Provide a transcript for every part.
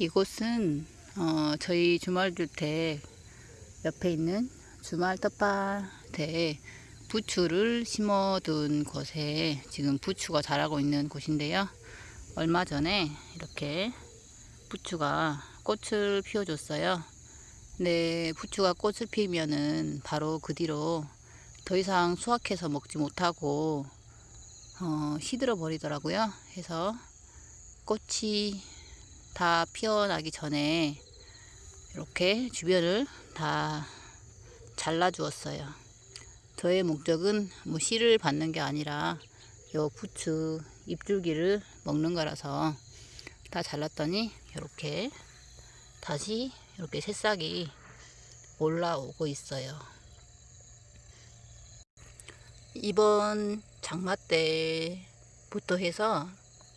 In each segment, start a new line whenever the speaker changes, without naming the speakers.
이곳은 어, 저희 주말주택 옆에 있는 주말 텃밭에 부추를 심어둔 곳에 지금 부추가 자라고 있는 곳인데요. 얼마 전에 이렇게 부추가 꽃을 피워줬어요. 근데 부추가 꽃을 피우면은 바로 그 뒤로 더 이상 수확해서 먹지 못하고 어, 시들어 버리더라고요. 해서 꽃이 다 피어나기 전에 이렇게 주변을 다 잘라 주었어요. 저의 목적은 뭐 씨를 받는 게 아니라 요 부추 잎줄기를 먹는 거라서 다 잘랐더니 이렇게 다시 이렇게 새싹이 올라오고 있어요. 이번 장마 때부터 해서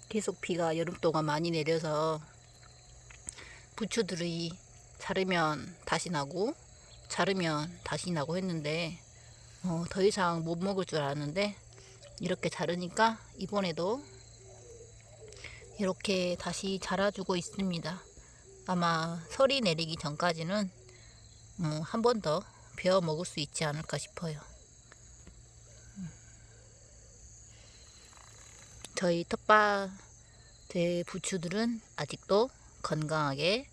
계속 비가 여름 동안 많이 내려서 부추들이 자르면 다시 나고 자르면 다시 나고 했는데 어, 더 이상 못 먹을 줄 알았는데 이렇게 자르니까 이번에도 이렇게 다시 자라주고 있습니다. 아마 설이 내리기 전까지는 어, 한번 더 베어 먹을 수 있지 않을까 싶어요. 저희 텃밭의 부추들은 아직도 건강하게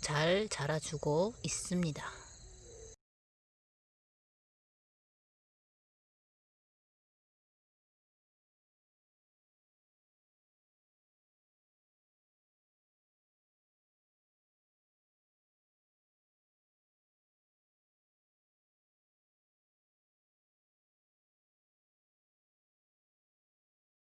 잘 자라주고 있습니다.